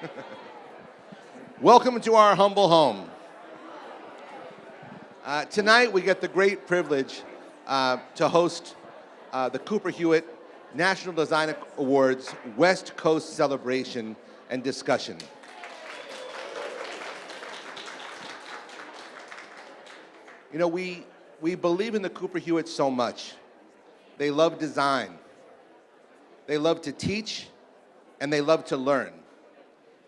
Welcome to our humble home. Uh, tonight we get the great privilege uh, to host uh, the Cooper Hewitt National Design Awards West Coast celebration and discussion. You know, we, we believe in the Cooper Hewitt so much. They love design. They love to teach, and they love to learn.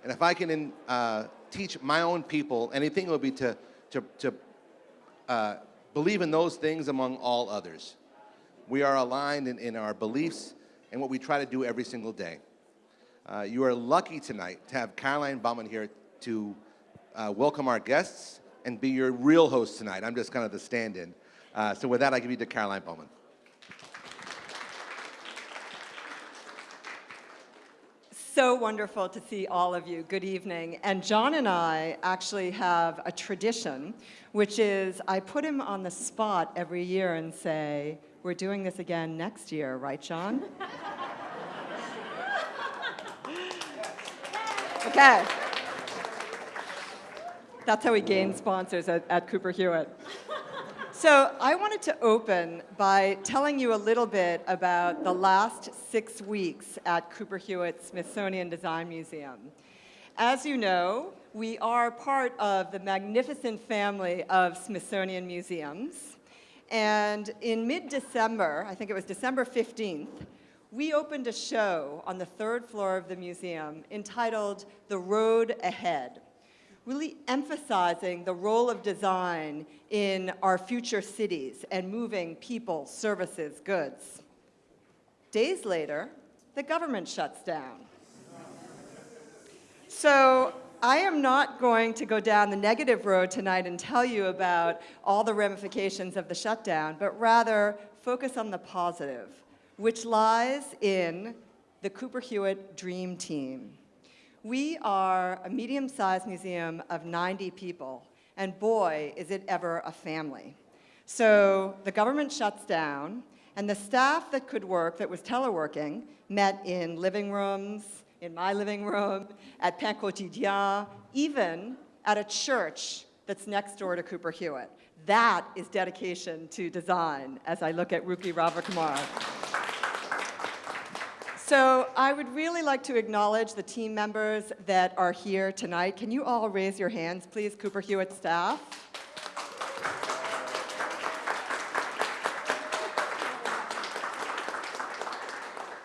And if I can uh, teach my own people anything, it would be to, to, to uh, believe in those things among all others. We are aligned in, in our beliefs and what we try to do every single day. Uh, you are lucky tonight to have Caroline Baumann here to uh, welcome our guests and be your real host tonight. I'm just kind of the stand-in. Uh, so with that, I give you to Caroline Baumann. So wonderful to see all of you. Good evening. And John and I actually have a tradition, which is I put him on the spot every year and say, we're doing this again next year, right, John? okay. That's how we gain sponsors at, at Cooper Hewitt. So I wanted to open by telling you a little bit about the last six weeks at Cooper Hewitt Smithsonian Design Museum. As you know, we are part of the magnificent family of Smithsonian museums. And in mid-December, I think it was December 15th, we opened a show on the third floor of the museum entitled The Road Ahead really emphasizing the role of design in our future cities and moving people, services, goods. Days later, the government shuts down. So I am not going to go down the negative road tonight and tell you about all the ramifications of the shutdown, but rather focus on the positive, which lies in the Cooper Hewitt Dream Team. We are a medium-sized museum of 90 people, and boy, is it ever a family. So the government shuts down, and the staff that could work, that was teleworking, met in living rooms, in my living room, at Pain Quotidien, even at a church that's next door to Cooper Hewitt. That is dedication to design, as I look at Ruki Ravikumar. So I would really like to acknowledge the team members that are here tonight. Can you all raise your hands, please, Cooper Hewitt staff?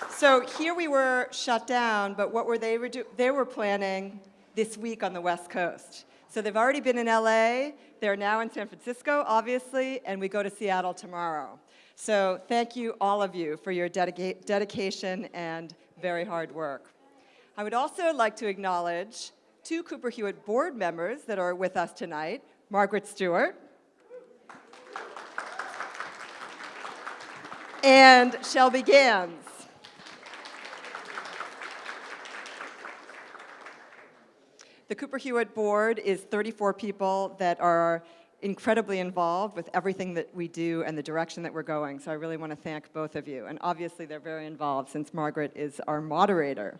So here we were shut down, but what were they? They were planning this week on the West Coast. So they've already been in LA, they're now in San Francisco, obviously, and we go to Seattle tomorrow. So thank you, all of you, for your dedica dedication and very hard work. I would also like to acknowledge two Cooper Hewitt board members that are with us tonight, Margaret Stewart and Shelby Gans. The Cooper Hewitt board is 34 people that are incredibly involved with everything that we do and the direction that we're going. So I really want to thank both of you. And obviously they're very involved since Margaret is our moderator.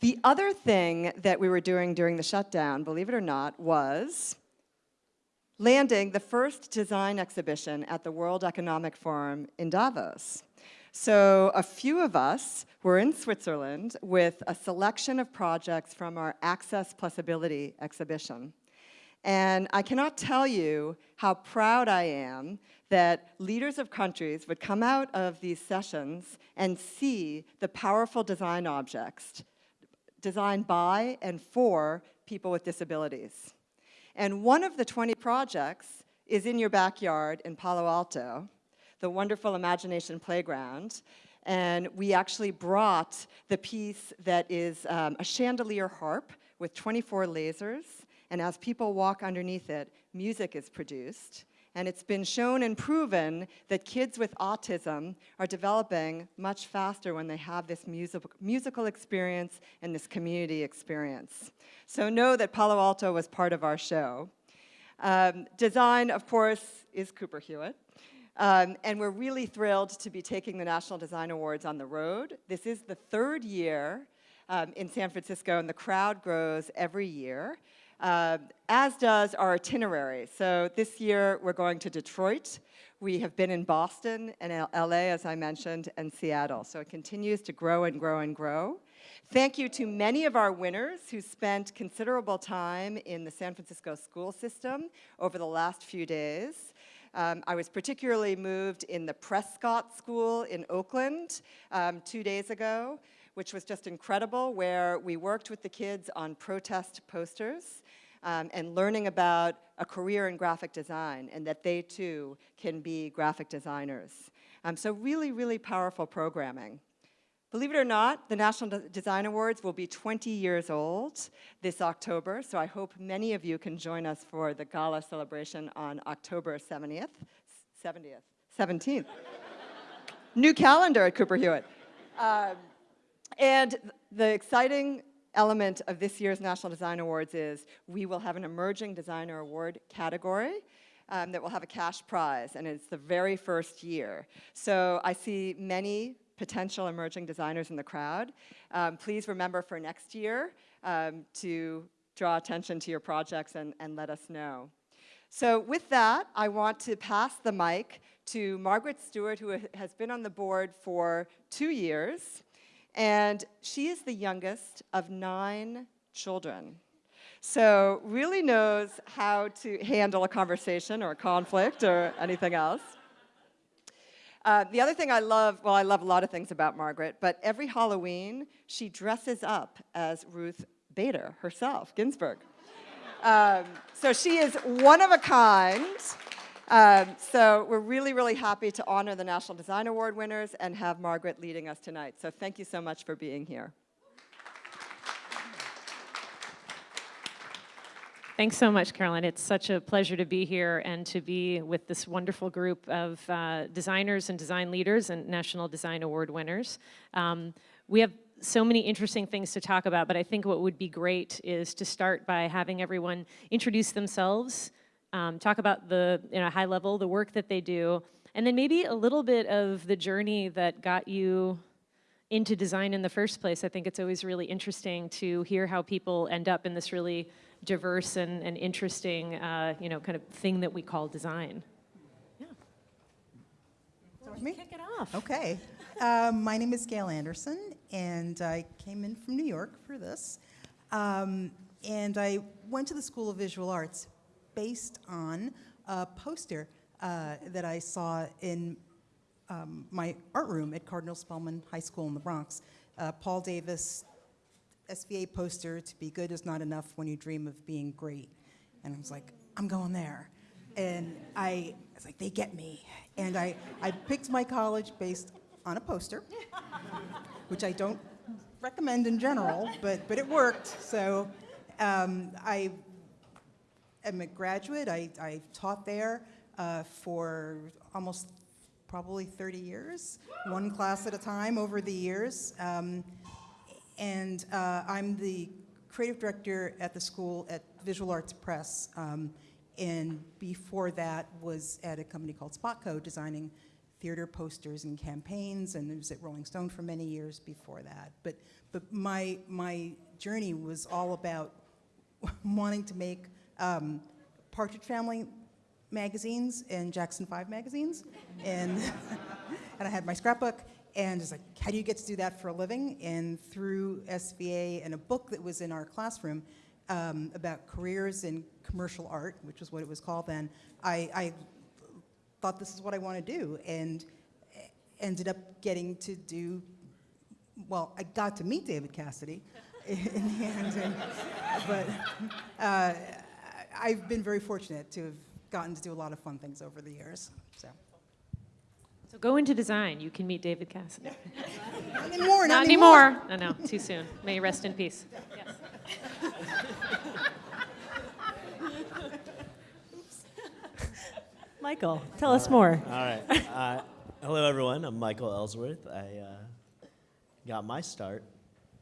The other thing that we were doing during the shutdown, believe it or not, was landing the first design exhibition at the World Economic Forum in Davos. So a few of us were in Switzerland with a selection of projects from our Access Plus Ability exhibition. And I cannot tell you how proud I am that leaders of countries would come out of these sessions and see the powerful design objects designed by and for people with disabilities. And one of the 20 projects is in your backyard in Palo Alto, the wonderful Imagination Playground. And we actually brought the piece that is um, a chandelier harp with 24 lasers and as people walk underneath it, music is produced. And it's been shown and proven that kids with autism are developing much faster when they have this music, musical experience and this community experience. So know that Palo Alto was part of our show. Um, design, of course, is Cooper Hewitt. Um, and we're really thrilled to be taking the National Design Awards on the road. This is the third year um, in San Francisco, and the crowd grows every year, uh, as does our itinerary. So this year, we're going to Detroit. We have been in Boston and LA, as I mentioned, and Seattle. So it continues to grow and grow and grow. Thank you to many of our winners who spent considerable time in the San Francisco school system over the last few days. Um, I was particularly moved in the Prescott School in Oakland um, two days ago, which was just incredible, where we worked with the kids on protest posters um, and learning about a career in graphic design and that they too can be graphic designers. Um, so really, really powerful programming. Believe it or not, the National De- Design Awards will be 20 years old this October, so I hope many of you can join us for the gala celebration on October 70th, 70th, 17th. New calendar at Cooper Hewitt. Um, and the exciting element of this year's National Design Awards is we will have an Emerging Designer Award category um, that will have a cash prize, and it's the very first year. So I see many potential emerging designers in the crowd. Um, please remember for next year um, to draw attention to your projects and, and let us know. So with that, I want to pass the mic to Margaret Stewart, who has been on the board for two years, and she is the youngest of nine children. So really knows how to handle a conversation or a conflict or anything else. Uh, the other thing I love, well, I love a lot of things about Margaret, but every Halloween, she dresses up as Ruth Bader herself, Ginsburg. Um, so she is one of a kind. Um, so we're really, really happy to honor the National Design Award winners and have Margaret leading us tonight. So thank you so much for being here. Thanks so much, Carolyn. It's such a pleasure to be here and to be with this wonderful group of uh, designers and design leaders and National Design Award winners. Um, we have so many interesting things to talk about, but I think what would be great is to start by having everyone introduce themselves, um, talk about the, you know, high level, the work that they do, and then maybe a little bit of the journey that got you into design in the first place. I think it's always really interesting to hear how people end up in this really diverse and, and interesting, uh, you know, kind of thing that we call design. Yeah. Me? Kick it off. Okay. Um, my name is Gail Anderson, and I came in from New York for this. Um, and I went to the School of Visual Arts based on a poster uh, that I saw in um, my art room at Cardinal Spellman High School in the Bronx. Uh, Paul Davis SVA poster, to be good is not enough when you dream of being great. And I was like, I'm going there. And I was like, they get me. And I, I picked my college based on a poster, which I don't recommend in general, but, but it worked. So um, I am a graduate. I, I taught there uh, for almost probably 30 years, one class at a time over the years. Um, and uh, I'm the creative director at the school at Visual Arts Press. Um, and before that was at a company called Spotco, designing theater posters and campaigns, and it was at Rolling Stone for many years before that. But, but my, my journey was all about wanting to make um, Partridge Family magazines and Jackson 5 magazines. And, and I had my scrapbook, and it's like, how do you get to do that for a living? And through SVA and a book that was in our classroom um, about careers in commercial art, which was what it was called then, I, I thought this is what I want to do, and ended up getting to do, well, I got to meet David Cassidy in the end, and, but uh, I've been very fortunate to have gotten to do a lot of fun things over the years, so. So go into design. You can meet David Cassidy. Not anymore, Not anymore. No, no, too soon. May you rest in peace. Yes. Michael, tell us more. All right. Uh, hello, everyone. I'm Michael Ellsworth. I uh, got my start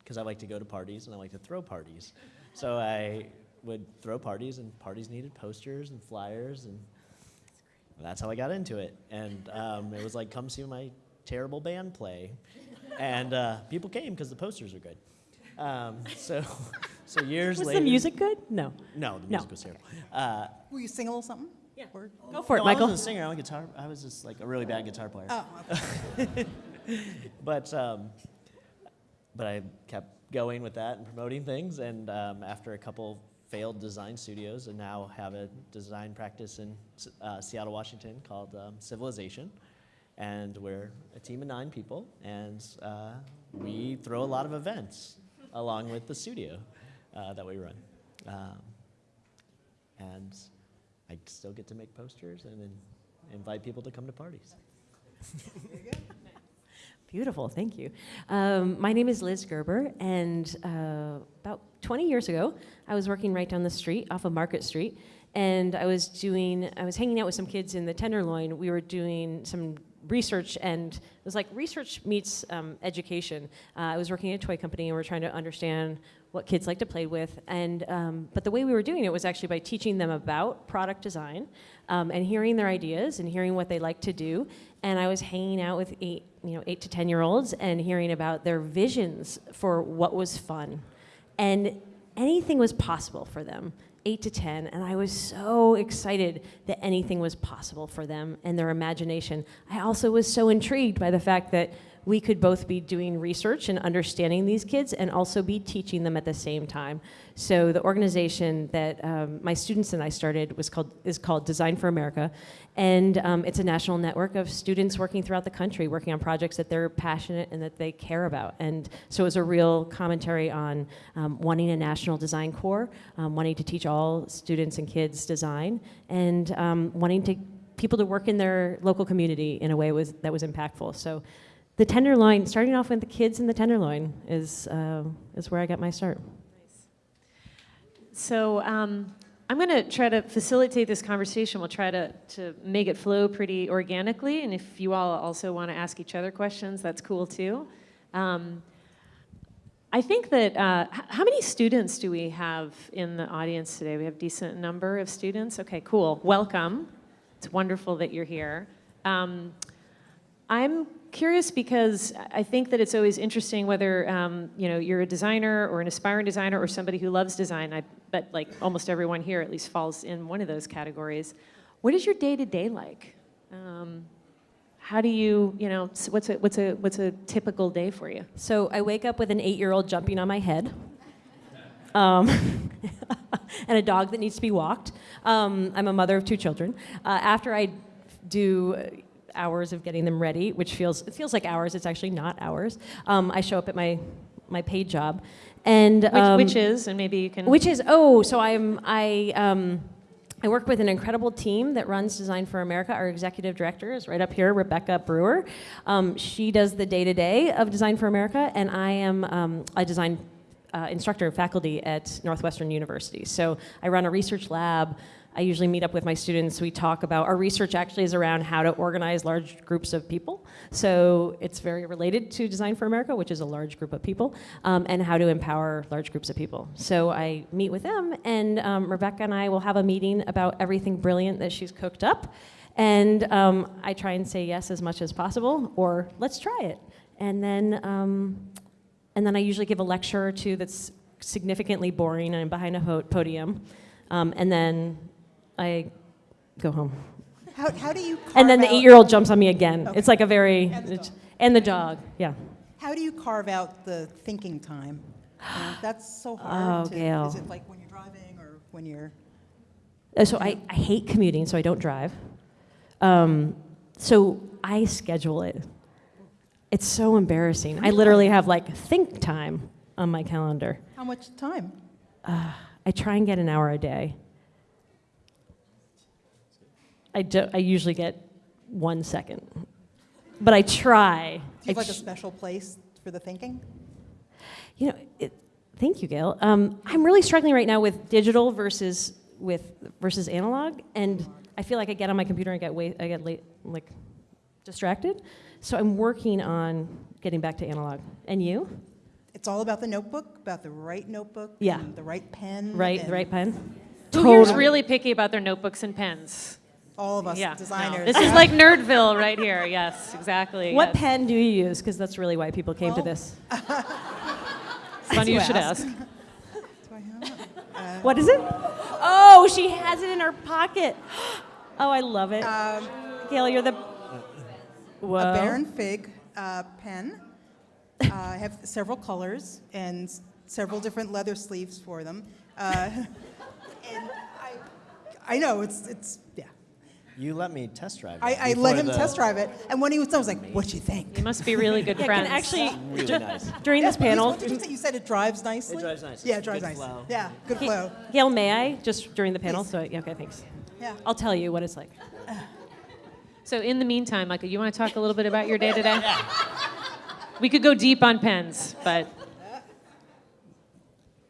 because I like to go to parties and I like to throw parties. So I would throw parties, and parties needed posters and flyers, and that's how I got into it. And um, it was like, come see my terrible band play. And uh, people came because the posters were good. Um, so, so years Was later. the music good? No. No, the No. music was terrible. Uh, Will you sing a little something? Yeah. Or- Go for it, Michael. I wasn't a singer. I'm a guitar. I was just like a really bad guitar player. Oh, But um, but I kept going with that and promoting things. And um, after a couple failed design studios, and now have a design practice in uh, Seattle, Washington, called um, Civilization. And we're a team of nine people, and uh, we throw a lot of events along with the studio uh, that we run. Um, and I still get to make posters and invite people to come to parties. Beautiful, thank you. Um, my name is Liz Gerber, and uh, about 20 years ago, I was working right down the street off of Market Street, and I was doing, I was hanging out with some kids in the Tenderloin. We were doing some research, and it was like research meets um, education. Uh, I was working at a toy company, and we are trying to understand what kids like to play with, and um, but the way we were doing it was actually by teaching them about product design, um, and hearing their ideas and hearing what they like to do. And I was hanging out with eight, you know, eight to ten year olds and hearing about their visions for what was fun, and anything was possible for them. Eight to ten, and I was so excited that anything was possible for them and their imagination. I also was so intrigued by the fact that we could both be doing research and understanding these kids and also be teaching them at the same time. So the organization that um, my students and I started was called is called Design for America, and um, it's a national network of students working throughout the country, working on projects that they're passionate and that they care about. And so it was a real commentary on um, wanting a national design corps, um, wanting to teach all students and kids design, and um, wanting to people to work in their local community in a way was that was impactful. So the Tenderloin, starting off with the kids in the Tenderloin, is uh, is where I got my start. So um, I'm going to try to facilitate this conversation. We'll try to, to make it flow pretty organically. And if you all also want to ask each other questions, that's cool too. Um, I think that, uh, how many students do we have in the audience today? We have a decent number of students. Okay, cool. Welcome. It's wonderful that you're here. Um, I'm curious because I think that it's always interesting whether um, you know you're a designer or an aspiring designer or somebody who loves design. I bet like almost everyone here at least falls in one of those categories. What is your day to day like? Um, how do you you know what's a what's a what's a typical day for you? So I wake up with an eight-year-old jumping on my head, um, and a dog that needs to be walked. Um, I'm a mother of two children. Uh, after I do hours of getting them ready, which feels it feels like hours, it's actually not hours. Um, I show up at my my paid job, and Which, um, which is and maybe you can which is oh, so I'm I um, I work with an incredible team that runs Design for America. Our executive director is right up here, Rebecca Brewer. Um, she does the day to day of Design for America, and I am um, a design uh, instructor and faculty at Northwestern University. So I run a research lab. I usually meet up with my students. We talk about our research actually is around how to organize large groups of people. So it's very related to Design for America, which is a large group of people, um, and how to empower large groups of people. So I meet with them, and um, Rebecca and I will have a meeting about everything brilliant that she's cooked up. And um, I try and say yes as much as possible, or let's try it. And then, um, and then I usually give a lecture or two that's significantly boring and behind a podium. Um, and then I go home. How, how do you carve And then the eight year old jumps on me again. Okay. It's like a very, And the dog. and the dog, yeah. How do you carve out the thinking time? You know, that's so hard. Oh, to, Gail. Is it like when you're driving or when you're? Uh, So I, I hate commuting, so I don't drive. Um, so I schedule it. It's so embarrassing. I literally have like think time on my calendar. How much time? I try and get an hour a day. I, do, I usually get one second, but I try. Do you have I like a special place for the thinking? You know, it, thank you, Gail. Um, I'm really struggling right now with digital versus with versus analog, and I feel like I get on my computer and get way, I get late, like distracted. So I'm working on getting back to analog. And you? It's all about the notebook, about the right notebook, Yeah. and the right pen, Right, the right pen. Who here's really picky about their notebooks and pens? All of us yeah, no. designers. This is like Nerdville right here. Yes, exactly. What yes. pen do you use? Because that's really why people came to Well, this. funny you you should ask. ask. Do I have it? What is it? Oh, she has it in her pocket. Oh, I love it. Um, Gail, you're the. Whoa. a Baron Fig uh, pen. Uh, I have several colors and several different leather sleeves for them. Uh, and I, I know it's it's yeah. You let me test drive. I, it I let him the- test drive it, and when he was done, I was like, "What do you think?" You must be really good Yeah, friends. actually Really nice. during this panel. Did you say? You said it drives nicely. It drives nice. Yeah, it drives Good nice. flow. Yeah, good Ga- flow. Gail, may I just during the panel? Please. So yeah, okay, thanks. Yeah. I'll tell you what it's like. So in the meantime, Michael, you want to talk a little bit about your day today? We could go deep on pens, but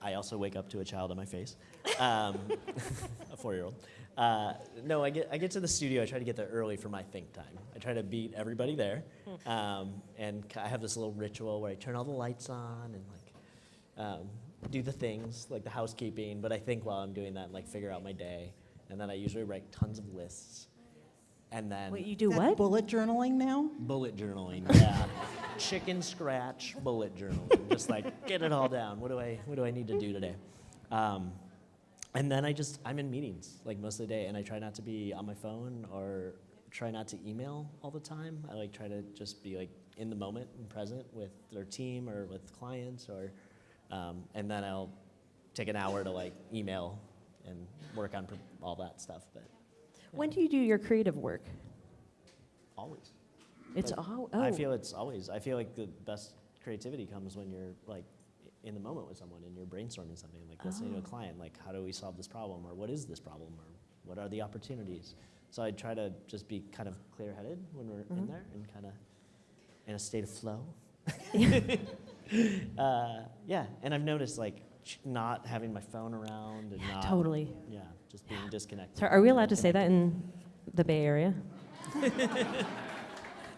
I also wake up to a child on my face, um, a four-year-old. Uh, no, I get I get to the studio. I try to get there early for my think time. I try to beat everybody there, um, and I have this little ritual where I turn all the lights on and like um, do the things like the housekeeping. But I think while I'm doing that, and, like figure out my day, and then I usually write tons of lists, and then Wait, you do what? Bullet journaling now. bullet journaling. Yeah, chicken scratch bullet journaling. Just like get it all down. What do I What do I need to do today? Um, and then I just I'm in meetings like most of the day, and I try not to be on my phone or try not to email all the time. I like try to just be like in the moment and present with their team or with clients, or um, and then I'll take an hour to like email and work on pr- all that stuff. But When do you do your creative work? always. It's Like, all. Oh. I feel it's always. I feel like the best creativity comes when you're like in the moment with someone and you're brainstorming something, like listening to a client, like how do we solve this problem, or what is this problem, or what are the opportunities. So I try to just be kind of clear-headed when we're in there and kind of in a state of flow. uh, yeah, and I've noticed like not having my phone around and not Totally. yeah, just being disconnected. So are we allowed to say that in the Bay Area?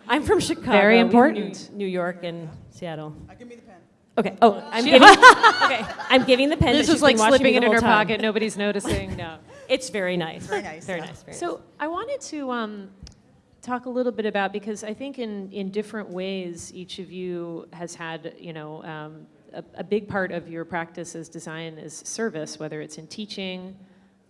I'm from Chicago. Very important. New, New York and Seattle. I give me the pen. Okay. Oh, I'm giving. okay, I'm giving the pen. this that is she's like been watching me slipping it in her time. pocket. Nobody's noticing. No. It's very nice. Very nice, Very yeah. nice. Very nice. So I wanted to um, talk a little bit about because I think in in different ways each of you has had you know um, a, a big part of your practice as design is service, whether it's in teaching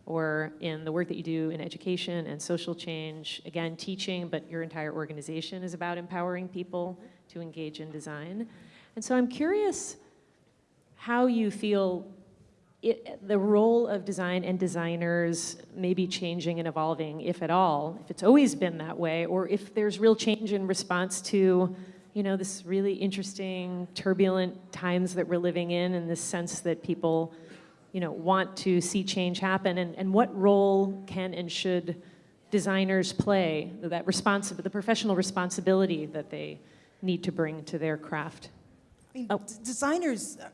or in the work that you do in education and social change. Again, teaching, but your entire organization is about empowering people to engage in design. And so I'm curious how you feel it, the role of design and designers may be changing and evolving, if at all, if it's always been that way, or if there's real change in response to, you know, this really interesting, turbulent times that we're living in, and this sense that people, you know, want to see change happen, and, and what role can and should designers play, that the professional responsibility that they need to bring to their craft? I mean, Oh. designers uh,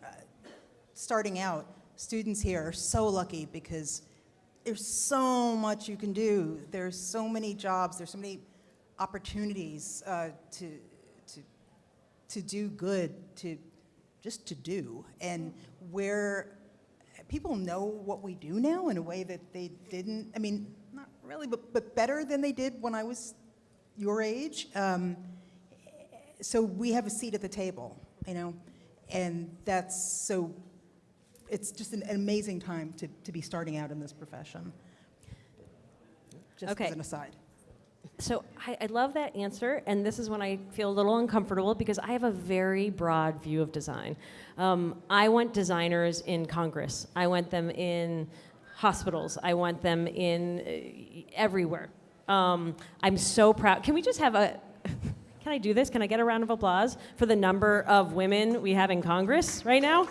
starting out, students here are so lucky because there's so much you can do. There's so many jobs. There's so many opportunities uh, to to to do good, to just to do, and where people know what we do now in a way that they didn't. I mean, not really, but but better than they did when I was your age. Um, so we have a seat at the table, you know, and that's so. It's just an, amazing time to, to be starting out in this profession. Just Okay. as an aside. So I, I love that answer, and this is when I feel a little uncomfortable because I have a very broad view of design. Um, I want designers in Congress. I want them in hospitals. I want them in uh, everywhere. Um, I'm so proud. Can we just have a? Can I do this? Can I get a round of applause for the number of women we have in Congress right now?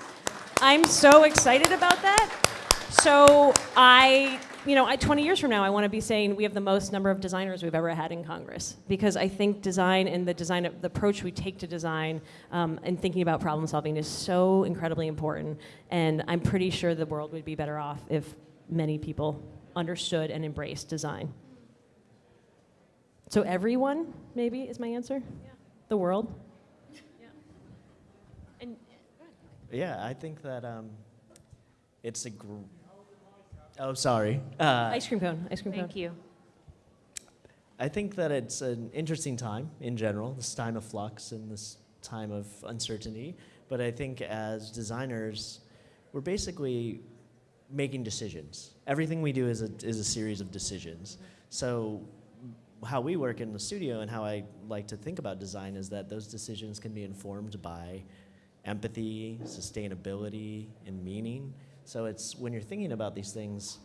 I'm so excited about that. So I, you know, I, 20 years from now, I want to be saying we have the most number of designers we've ever had in Congress because I think design and the design, the approach we take to design um, and thinking about problem solving is so incredibly important. And I'm pretty sure the world would be better off if many people understood and embraced design. So everyone, maybe, is my answer. The world. And Yeah, I think that um, it's a. Gr- oh, sorry. Uh, ice cream cone. Ice cream cone. thank you. I think that it's an interesting time in general, this time of flux and this time of uncertainty. But I think as designers, we're basically making decisions. Everything we do is a, is a series of decisions. So how we work in the studio and how I like to think about design is that those decisions can be informed by empathy, sustainability, and meaning. So it's when you're thinking about these things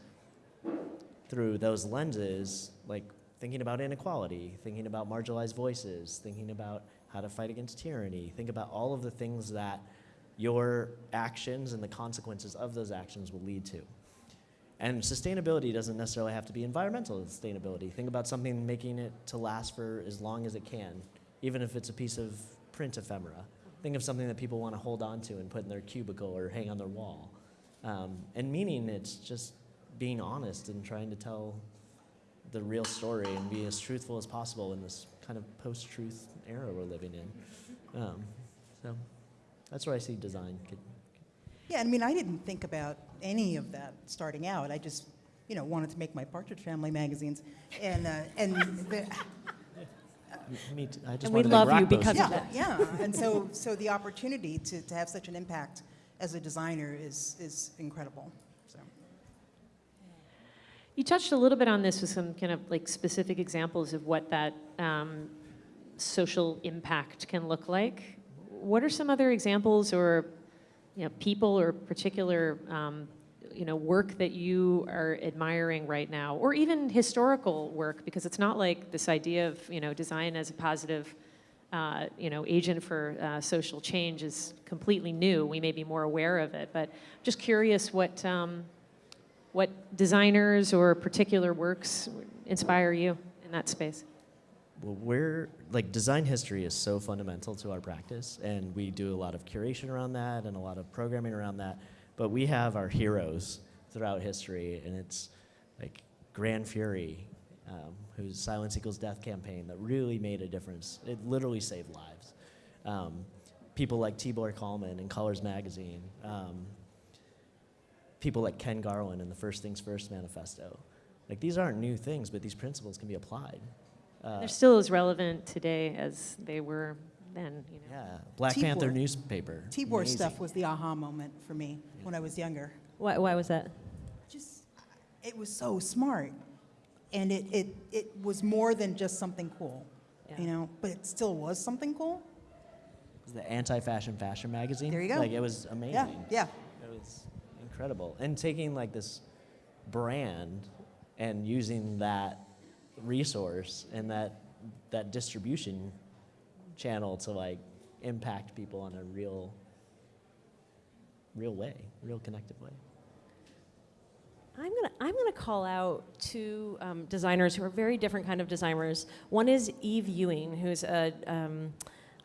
through those lenses, like thinking about inequality, thinking about marginalized voices, thinking about how to fight against tyranny, think about all of the things that your actions and the consequences of those actions will lead to. And sustainability doesn't necessarily have to be environmental sustainability. Think about something making it to last for as long as it can, even if it's a piece of print ephemera. Think of something that people want to hold on to and put in their cubicle or hang on their wall. Um, and meaning it's just being honest and trying to tell the real story and be as truthful as possible in this kind of post-truth era we're living in. Um, so that's where I see design. Could, Yeah, I mean, I didn't think about any of that starting out. I just, you know, wanted to make my Partridge Family magazines, and uh, and the, me too. I just And we wanted to love rock you those because two. of yeah, that. yeah, and so so the opportunity to, to have such an impact as a designer is is incredible. So. You touched a little bit on this with some kind of like specific examples of what that um, social impact can look like. What are some other examples or you know, people or particular um, you know, work that you are admiring right now, or even historical work, because it's not like this idea of you know, design as a positive uh, you know, agent for uh, social change is completely new. We may be more aware of it, but just curious what, um, what designers or particular works inspire you in that space? Well, we're like design history is so fundamental to our practice, and we do a lot of curation around that and a lot of programming around that. But we have our heroes throughout history, and it's like Gran Fury, um, whose Silence Equals Death campaign that really made a difference. It literally saved lives. Um, people like Tibor Kalman and Colors Magazine, um, people like Ken Garland in the First Things First manifesto. Like these aren't new things, but these principles can be applied. Uh, They're still as relevant today as they were then, you know. yeah, Black Tibor. Panther newspaper. Tibor Amazing. stuff was the aha moment for me when I was younger. Why, why was that? Just, it was so smart, and it it it was more than just something cool, Yeah. you know. But it still was something cool. It was the anti-fashion fashion magazine. There you go. Like it was amazing. Yeah, yeah. It was incredible. And taking like this brand and using that resource and that that distribution channel to like impact people in a real real way, real connected way. I'm gonna I'm gonna call out two um, designers who are very different kind of designers. One is Eve Ewing, who's a um,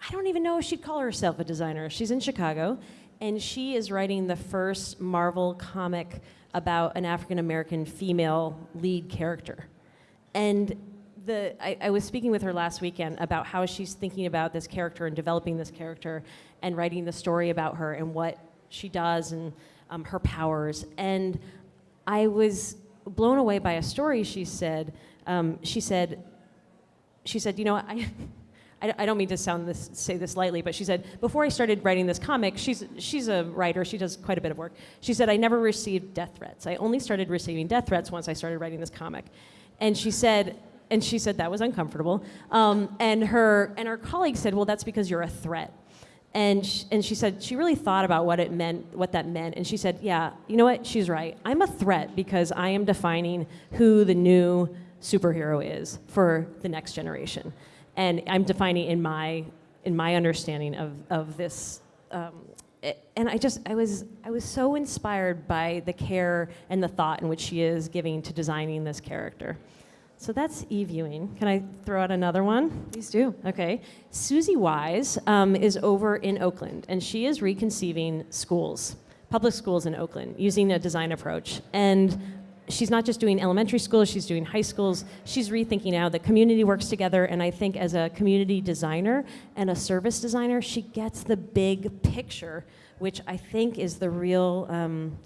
I don't even know if she'd call herself a designer. She's in Chicago, and she is writing the first Marvel comic about an African American female lead character. And the, I, I was speaking with her last weekend about how she's thinking about this character and developing this character and writing the story about her and what she does and um, her powers. And I was blown away by a story she said. Um, she said, she said, you know, I, I, don't mean to sound this, say this lightly, but she said, before I started writing this comic, she's, she's a writer, she does quite a bit of work. She said, I never received death threats. I only started receiving death threats once I started writing this comic. And she said, and she said that was uncomfortable. Um, and, her, and her colleague said, well, that's because you're a threat. And she, and she said she really thought about what it meant, what that meant, and she said, "Yeah, you know what? She's right. I'm a threat because I am defining who the new superhero is for the next generation, and I'm defining in my in my understanding of of this." Um, and I just I was I was so inspired by the care and the thought in which she is giving to designing this character. So that's Eve Ewing. Can I throw out another one? Please do. Okay. Susie Wise um, is over in Oakland, and she is reconceiving schools, public schools in Oakland, using a design approach. And she's not just doing elementary schools, she's doing high schools. She's rethinking how the community works together. And I think as a community designer and a service designer, she gets the big picture, which I think is the real. Um,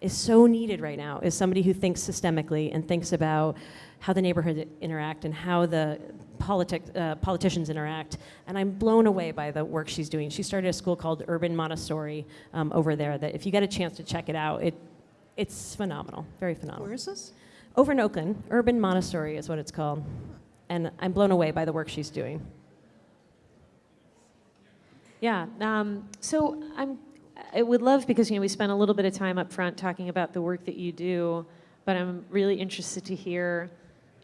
is so needed right now is somebody who thinks systemically and thinks about how the neighborhood interact and how the politic, uh, politicians interact. And I'm blown away by the work she's doing. She started a school called Urban Montessori um, over there that if you get a chance to check it out, it, it's phenomenal, very phenomenal. Where is this? Over in Oakland, Urban Montessori is what it's called. And I'm blown away by the work she's doing. Yeah. Um, so I'm. I would love because you know we spent a little bit of time up front talking about the work that you do, but I'm really interested to hear,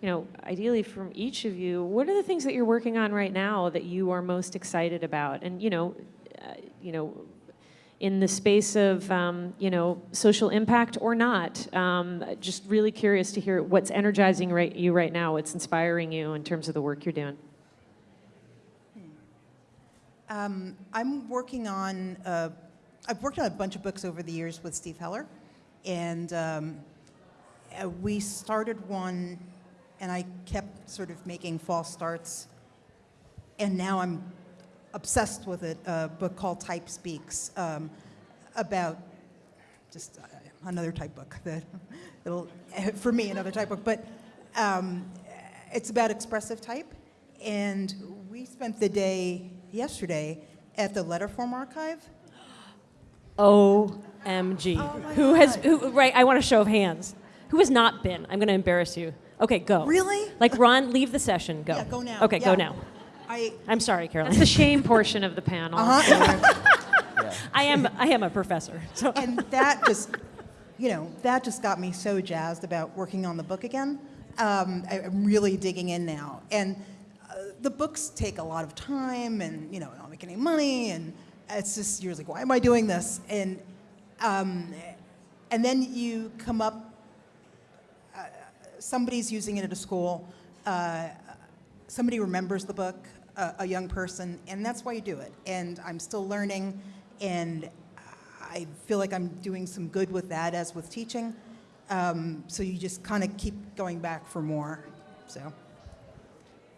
you know, ideally from each of you, what are the things that you're working on right now that you are most excited about, and you know, uh, you know. In the space of um, you know social impact or not, um, just really curious to hear what's energizing right, you right now, what's inspiring you in terms of the work you're doing. Um, I'm working on, uh, I've worked on a bunch of books over the years with Steve Heller, and um, uh, we started one, and I kept sort of making false starts, and now I'm obsessed with it, a book called Type Speaks, um, about just uh, another type book that it'll, for me, another type book, but um, it's about expressive type, and we spent the day yesterday at the Letterform Archive. OMG. who has, who, right, I want a show of hands. Who has not been? I'm going to embarrass you. Okay, go. Really? Like, Ron, leave the session. Go. Yeah, go now. Okay, go now. I, I'm sorry, Carolyn. That's Carolyn. the shame portion of the panel. uh-huh, I am, I am a professor. So. and that just, you know, that just got me so jazzed about working on the book again. Um, I, I'm really digging in now, and uh, the books take a lot of time, and you know, I don't make any money, and it's just you're like, why am I doing this? And um, and then you come up, uh, somebody's using it at a school, uh, somebody remembers the book, a, a young person, and that's why you do it. And I'm still learning, and I feel like I'm doing some good with that as with teaching. Um, so you just kind of keep going back for more. So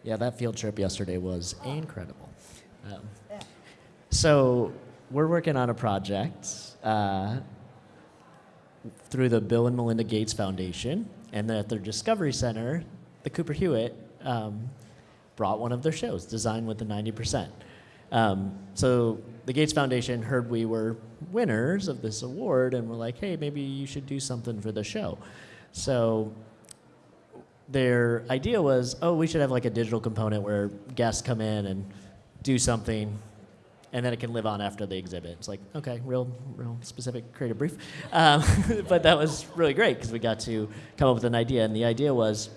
Yeah, that field trip yesterday was incredible. Um, so we're working on a project uh, through the Bill and Melinda Gates Foundation, and at their Discovery Center, the Cooper Hewitt um, brought one of their shows, Design with the 90%. Um, so the Gates Foundation heard we were winners of this award, and were like, "Hey, maybe you should do something for the show." So their idea was, oh, we should have like a digital component where guests come in and do something, and then it can live on after the exhibit. It's like, okay, real, real specific creative brief, um, but that was really great because we got to come up with an idea, and the idea was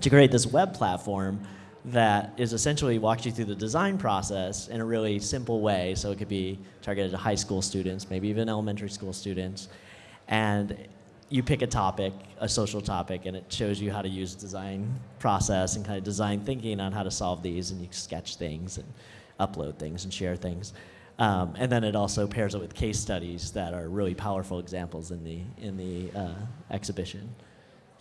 to create this web platform that is essentially walks you through the design process in a really simple way. So it could be targeted to high school students, maybe even elementary school students, and you pick a topic, a social topic, and it shows you how to use design process and kind of design thinking on how to solve these, and you sketch things and upload things and share things. Um, and then it also pairs it with case studies that are really powerful examples in the in the uh, exhibition.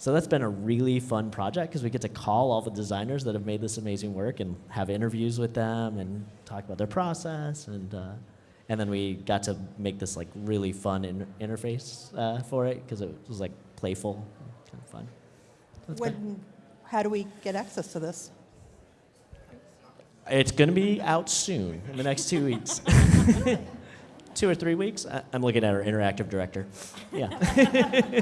So that's been a really fun project because we get to call all the designers that have made this amazing work and have interviews with them and talk about their process and. Uh, and then we got to make this like really fun in- interface uh, for it because it was like playful, kind of fun. So when, how do we get access to this? It's going to be out soon, in the next two weeks. two or three weeks. I- I'm looking at our interactive director. Yeah.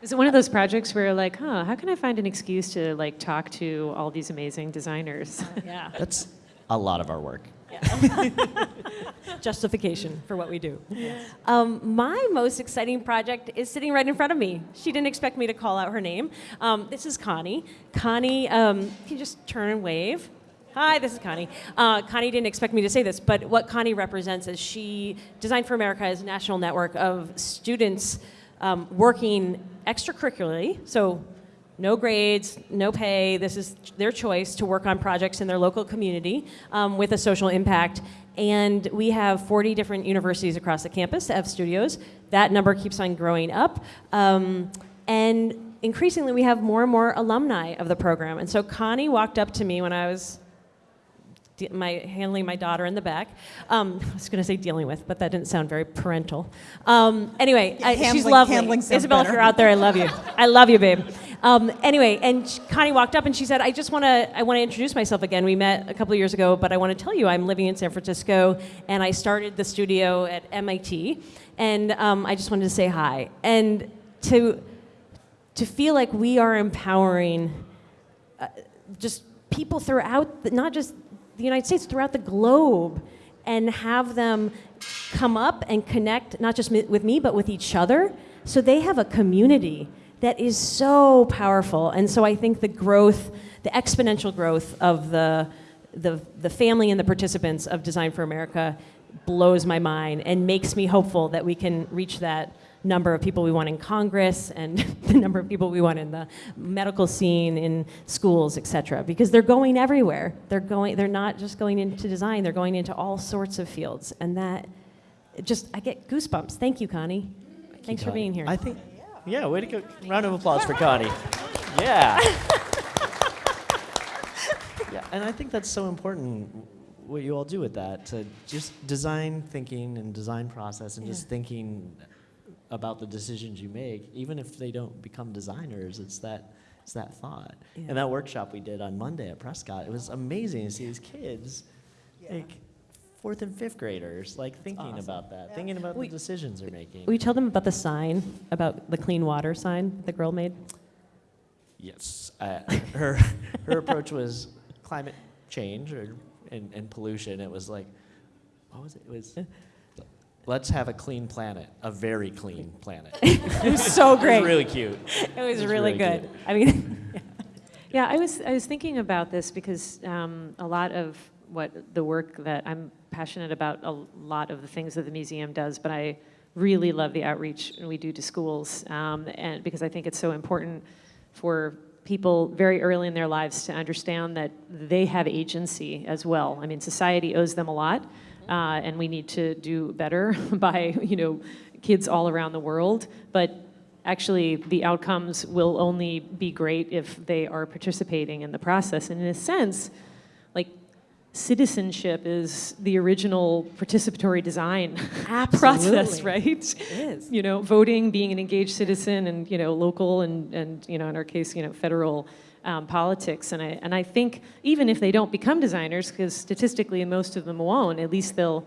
Is it one of those projects where you're like, huh, how can I find an excuse to like talk to all these amazing designers? yeah. That's a lot of our work. Justification for what we do. Um, my most exciting project is sitting right in front of me. She didn't expect me to call out her name. Um, this is Connie. Connie, um, can you just turn and wave? Hi, this is Connie. Uh, Connie didn't expect me to say this, but what Connie represents is she, Design for America is a national network of students um, working extracurricularly, so no grades, no pay. This is their choice to work on projects in their local community um, with a social impact. And we have 40 different universities across the campus that have studios. That number keeps on growing up. Um, and increasingly, we have more and more alumni of the program. And so Connie walked up to me when I was my handling my daughter in the back. Um, I was going to say dealing with, but that didn't sound very parental. Um, anyway, Yeah, I, she's lovely. handling Isabel, if you're out there, I love you. I love you, babe. Um, anyway, and sh- Connie walked up and she said, "I just want to I want to introduce myself again. We met a couple of years ago, but I want to tell you I'm living in San Francisco and I started the studio at MIT, and um, I just wanted to say hi and to to feel like we are empowering uh, just people throughout, the, not just the United States, throughout the globe, and have them come up and connect, not just with me, but with each other. So they have a community that is so powerful. And so I think the growth, the exponential growth of the, the, the family and the participants of Design for America blows my mind and makes me hopeful that we can reach that number of people we want in Congress and the number of people we want in the medical scene, in schools, et cetera, because they're going everywhere. They're going, they're not just going into design, they're going into all sorts of fields. And that, just, I get goosebumps. Thank you, Connie. Thanks for Connie. being here. I think, yeah, way to go. Round of applause for Connie. Yeah. yeah, and I think that's so important what you all do with that to just design thinking and design process and just thinking about the decisions you make, even if they don't become designers. It's that it's that thought. Yeah. And that workshop we did on Monday at Prescott, it was amazing to see these kids, like fourth and fifth graders, like thinking awesome. about that, thinking about We- the decisions they're making. Will you tell them about the sign, about the clean water sign the girl made? Yes. Uh, her her approach was climate change or and, and pollution. It was like, what was it? It was let's have a clean planet, a very clean planet. it was so great. It was really cute. It was It was really really good. cute. I mean, Yeah, I was, I was thinking about this because um, a lot of what the work that I'm passionate about, a lot of the things that the museum does, but I really love the outreach we do to schools, um, and because I think it's so important for people very early in their lives to understand that they have agency as well. I mean, society owes them a lot, uh, and we need to do better by, you know, kids all around the world. But actually the outcomes will only be great if they are participating in the process. And in a sense, like citizenship is the original participatory design process, right? it is. You know, voting, being an engaged citizen, and you know, local and and you know, in our case, you know, federal um, politics. And I and I think even if they don't become designers, because statistically most of them won't, at least they'll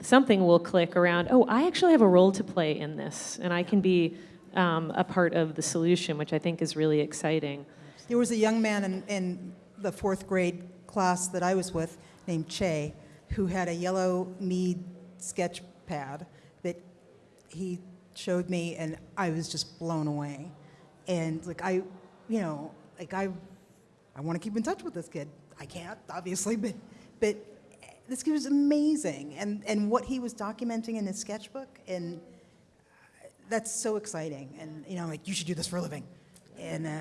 something will click around. Oh, I actually have a role to play in this, and I can be um, a part of the solution, which I think is really exciting. There was a young man in, in the fourth grade class that I was with named Che, who had a yellow Mead sketch pad that he showed me, and I was just blown away. And like I, you know, like I, I want to keep in touch with this kid. I can't, obviously, but but this kid was amazing, and and what he was documenting in his sketchbook, and that's so exciting. And you know, like you should do this for a living, and. Uh,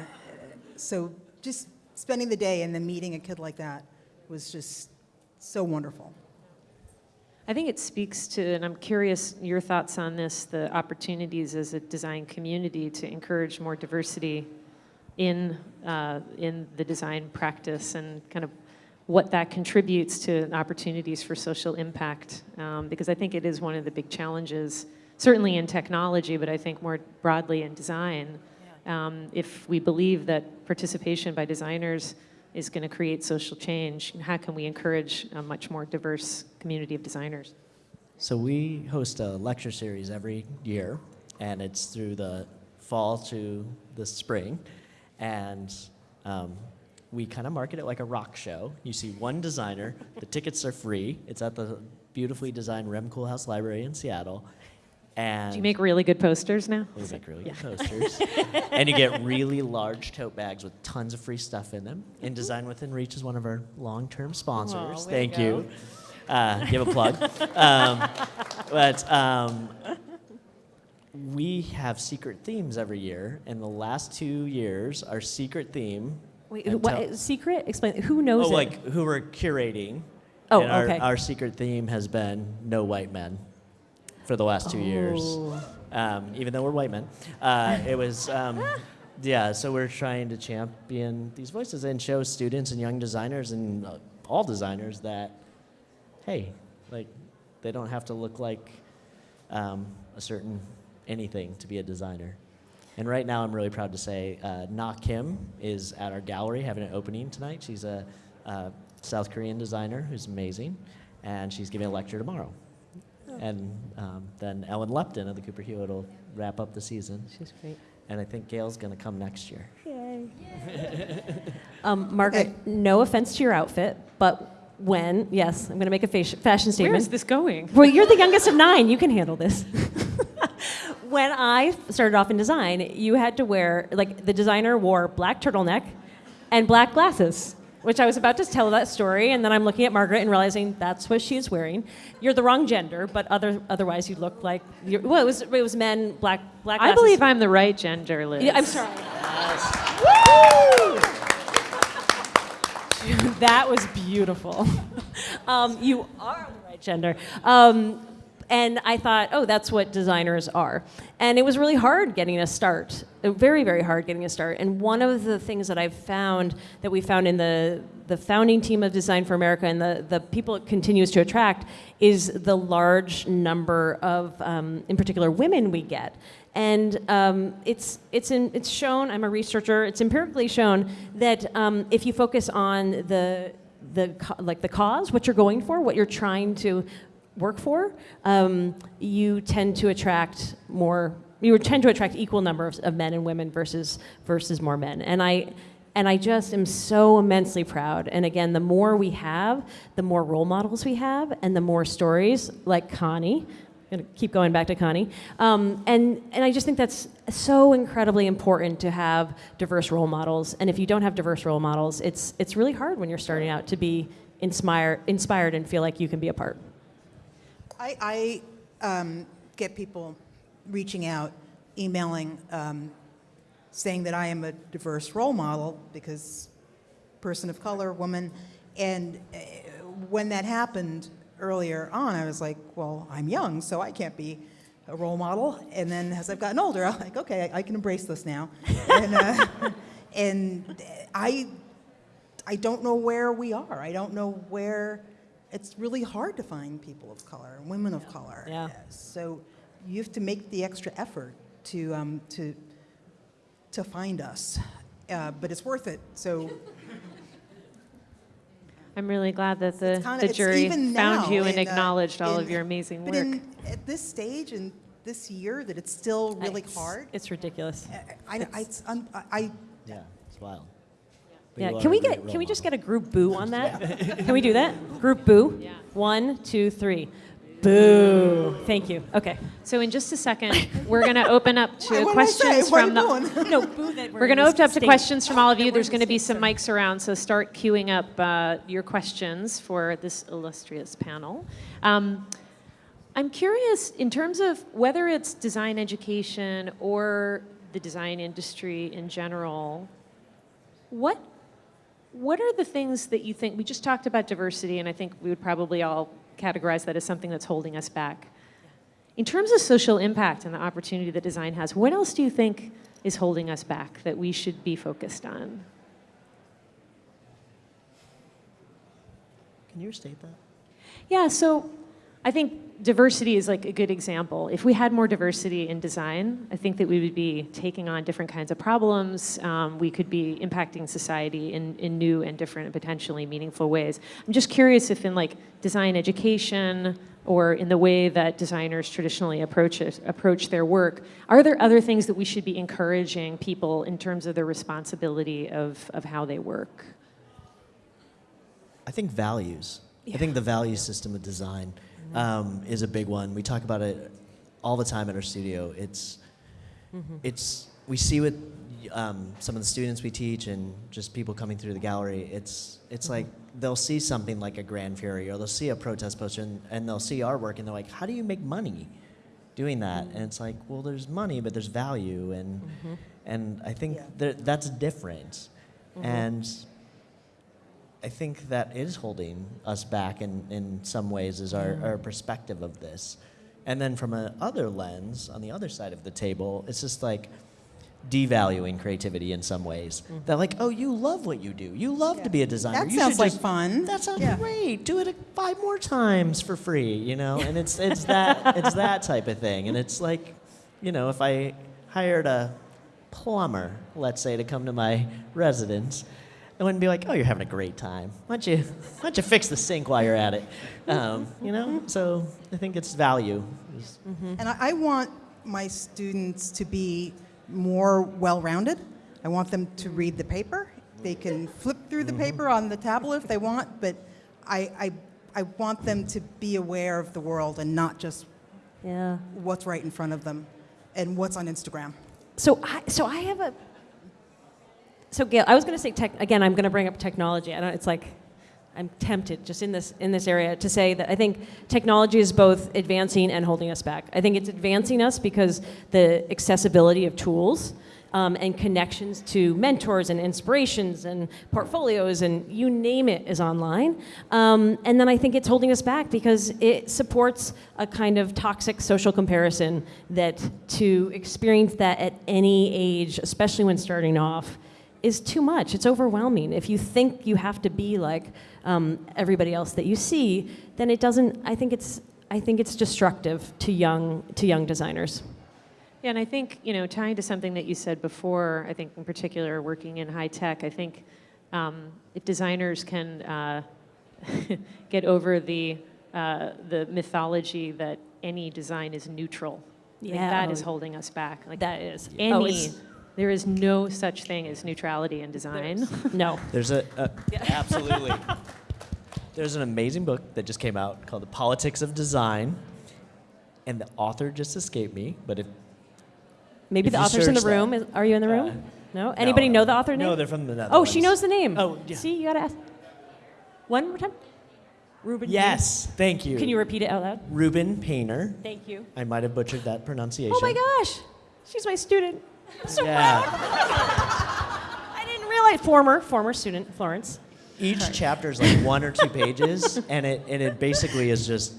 so just spending the day and then meeting a kid like that was just so wonderful. I think it speaks to, and I'm curious your thoughts on this, the opportunities as a design community to encourage more diversity in, uh, in the design practice and kind of what that contributes to opportunities for social impact. Um, because I think it is one of the big challenges, certainly in technology, but I think more broadly in design. Um, if we believe that participation by designers is going to create social change, how can we encourage a much more diverse community of designers? So we host a lecture series every year, and it's through the fall to the spring, and um, we kind of market it like a rock show. You see one designer, the tickets are free. It's at the beautifully designed Rem Koolhaas Library in Seattle, and Do you make really good posters now? we make really good posters. and you get really large tote bags with tons of free stuff in them. And Design Within Reach is one of our long term sponsors. to Thank you. Uh, give a plug. um, but um, we have secret themes every year. In the last two years, our secret theme. Wait, what, secret? Explain. Who knows oh, it? like who we're curating. Oh, and our, okay. Our secret theme has been no white men for the last two years Oh. um, even though we're white men. Uh, it was, um, yeah, so we're trying to champion these voices and show students and young designers and uh, all designers that, hey, like, they don't have to look like um, a certain anything to be a designer. And right now, I'm really proud to say uh, Na Kim is at our gallery having an opening tonight. She's a, uh South Korean designer who's amazing, and she's giving a lecture tomorrow. And um, then Ellen Lupton of the Cooper Hewitt will wrap up the season. She's great. And I think Gail's going to come next year. Um, Margaret, no offense to your outfit, but when, yes, I'm going to make a fashion statement. is this going? Well, you're the youngest of nine. You can handle this. when I started off in design, you had to wear, like, the designer wore black turtleneck and black glasses, which I was about to tell that story, and then I'm looking at Margaret and realizing that's what she is wearing. You're the wrong gender, but other, otherwise you look like, you're, well, it was, it was men, black, black I believe I'm the right gender, Liz. Yeah, I'm sorry. that was beautiful. Um, you are the right gender. Um, and I thought, oh, that's what designers are. And it was really hard getting a start, uh, very, very hard getting a start. And one of the things that I've found that we found in the, the founding team of Design for America and the, the people it continues to attract is the large number of, um, in particular, women we get. And um, it's, it's, in, it's shown, I'm a researcher, it's empirically shown that um, if you focus on the, the, like the cause, what you're going for, what you're trying to work for, um, you tend to attract more, you tend to attract equal number of, of men and women versus, versus more men. And I, and I just am so immensely proud. And again, the more we have, the more role models we have, and the more stories like Connie. I'm gonna keep going back to Connie. Um, and, and I just think that's so incredibly important to have diverse role models. And if you don't have diverse role models, it's, it's really hard when you're starting out to be inspire, inspired and feel like you can be a part. I, I um, get people reaching out, emailing, um, saying that I am a diverse role model because person of color, woman. And uh, when that happened earlier on, I was like, well, I'm young, so I can't be a role model. And then as I've gotten older, I'm like, okay, I, I can embrace this now. and, uh, and I, I don't know where we are. I don't know where. It's really hard to find people of color, women of color. Yeah. Uh, So you have to make the extra effort to um, to to find us, uh, but it's worth it. So I'm really glad that the, kinda, the jury found now you and in, uh, acknowledged all of your amazing but work. in, at this stage and this year, that it's still really It's- hard. It's ridiculous. I, I, it's un, I, Yeah, it's wild. But Yeah, can we get can we just get a group boo on that? can we do that? Group boo. Yeah. One, two, three. Boo. Thank you. Okay. So in just a second, we're going to open up to What did I say? questions What from are you the. doing? No, boo that We're going to open up to questions from all of you. There's going to be some mics around, so start queuing up uh, your questions for this illustrious panel. Um, I'm curious, in terms of whether it's design education or the design industry in general, what what are the things that you think we just talked about diversity and i think we would probably all categorize that as something that's holding us back in terms of social impact and the opportunity that design has what else do you think is holding us back that we should be focused on Can you restate that? yeah so i think diversity is like a good example. If we had more diversity in design i think that we would be taking on different kinds of problems. Um, we could be impacting society in, in new and different and potentially meaningful ways. I'm just curious if in like design education or in the way that designers traditionally approach it, approach their work are there other things that we should be encouraging people in terms of their responsibility of, of how they work? I think values. I think the value system of design um, is a big one. We talk about it all the time at our studio. It's mm-hmm. it's we see with um, some of the students we teach and just people coming through the gallery. It's it's mm-hmm. like they'll see something like a Gran Fury or they'll see a protest poster and, and they'll see our work and they're like, how do you make money doing that? Mm. And it's like, well, there's money, but there's value and mm-hmm. and I think Yeah. there, that's different. And I think that is holding us back in, in some ways is our, our perspective of this. And then from a other lens, on the other side of the table, it's just like devaluing creativity in some ways. Mm-hmm. They're like, oh, you love what you do. You love to be a designer. That You sounds like just- fun. That sounds Yeah. great. Do it five more times for free, you know? And it's, it's, that, it's that type of thing. And it's like, you know, if I hired a plumber, let's say, to come to my residence, I wouldn't be like, oh, you're having a great time. Why don't you, why don't you fix the sink while you're at it? Um, you know? So I think it's value. is- And I, I want my students to be more well-rounded. I want them to read the paper. They can flip through the paper on the tablet if they want, but I, I, I want them to be aware of the world and not just Yeah. what's right in front of them and what's on Instagram. So I, so I have a. So Gail, I was going to say tech again. I'm going to bring up technology. I don't. It's like I'm tempted just in this in this area to say that I think technology is both advancing and holding us back. I think it's advancing us because the accessibility of tools. Um, and connections to mentors and inspirations and portfolios and you name it is online. Um, and then I think it's holding us back because it supports a kind of toxic social comparison that to experience that at any age, especially when starting off, is too much. It's overwhelming. If you think you have to be like um, everybody else that you see, then it doesn't. I think it's. I think it's destructive to young to young designers. Yeah, and I think, you know, tying to something that you said before, I think in particular working in high tech, I think um, if designers can uh, get over the, uh, the mythology that any design is neutral, Yeah. that is holding us back. Like That is any, Oh, there is no such thing as neutrality in design. no. There's a, a absolutely. There's an amazing book that just came out called The Politics of Design, and the author just escaped me. But if Maybe If the author's in the search that, room. Is, are you in the room? uh, no. Anybody no, know the author name? No, they're from the Netherlands. Oh, she knows the name. Oh, yeah. See, you gotta ask. One more time. Ruben. Yes, thank you. Can you repeat it out loud? Ruben Painter. Thank you. I might have butchered that pronunciation. Oh my gosh, she's my student. So Yeah. I didn't realize. Former, former student, Florence. Each chapter is like one or two pages, and it and it basically is just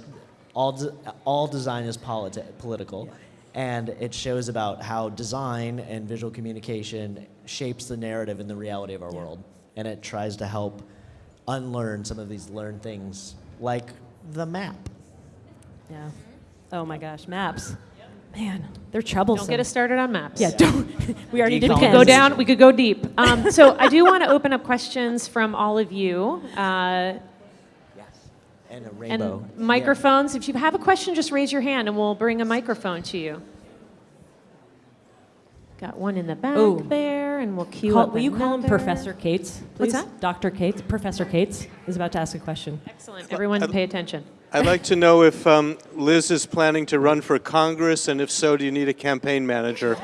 all de- all design is politi- political, and it shows about how design and visual communication shapes the narrative and the reality of our world, and it tries to help unlearn some of these learned things, like the map. Yeah. Oh my gosh, maps. Man, they're troublesome. Don't get us started on maps. Yeah, don't. we already did We We could could go down, we could go deep. Um, so I do want to open up questions from all of you. Uh, And a rainbow. And microphones, if you have a question, just raise your hand and we'll bring a microphone to you. Got one in the back Ooh. there, and we'll cue Call- up will you call him. Professor Cates? What's please? that? Dr. Cates. Professor Cates is about to ask a question. Excellent. Everyone pay attention. I'd like to know if um, Liz is planning to run for Congress, and if so, do you need a campaign manager?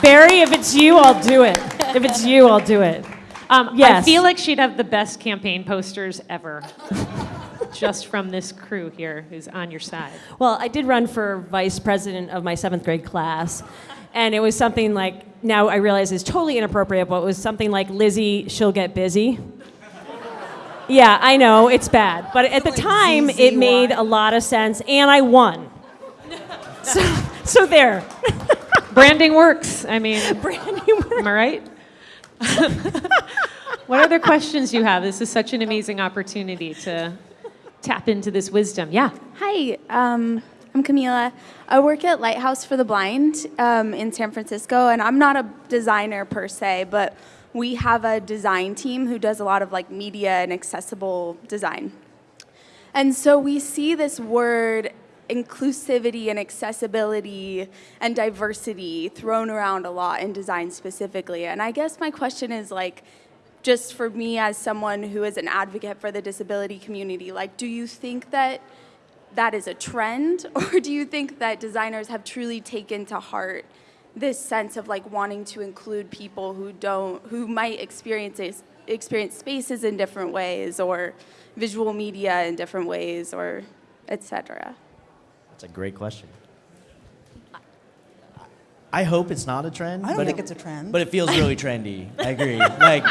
Barry, if it's you, I'll do it. If it's you, I'll do it. Um, I feel like she'd have the best campaign posters ever. Just from this crew here who's on your side. Well, I did run for vice president of my seventh grade class, and it was something like, now I realize it's totally inappropriate, but it was something like Lizzie, she'll get busy. Yeah, I know, it's bad. But at the time, it made a lot of sense, and I won. So, so there. Branding works. I mean, Brand new am I right? what other questions do you have? This is such an amazing opportunity to tap into this wisdom. Yeah. Hi, um, I'm Camila. I work at Lighthouse for the Blind um, in San Francisco, and I'm not a designer per se, but we have a design team who does a lot of like media and accessible design. And so we see this word inclusivity and accessibility and diversity thrown around a lot in design specifically. And I guess my question is like, just for me as someone who is an advocate for the disability community, like, do you think that that is a trend, or do you think that designers have truly taken to heart this sense of like wanting to include people who don't, who might experience it- experience spaces in different ways, or visual media in different ways, or et cetera? That's a great question. I hope it's not a trend. I don't but think it- it's a trend. But it feels really trendy. I agree. like,